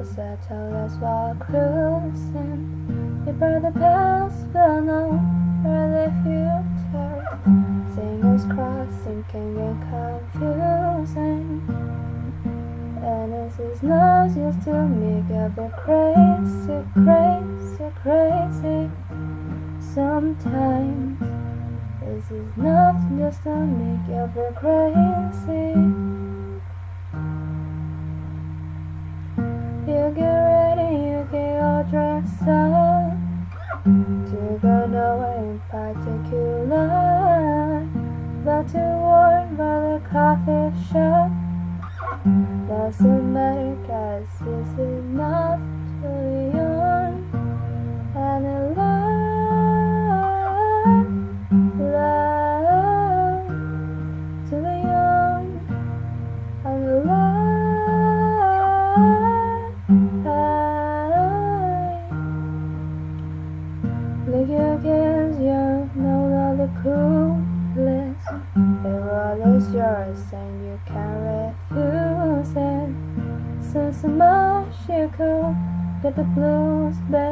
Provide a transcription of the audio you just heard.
will settle us while cruising. You burn the past, but no, the future. Fingers crossed, thinking and confusing. And this is no use to me, get the crazy, crazy, crazy. Sometimes this is nothing just to make you feel crazy. All dressed up to go nowhere in particular, but to work by the coffee shop. Doesn't matter, cause this is Kids, you know that the coolest. The world is yours and you can't refuse it. So so much you could get the blues back.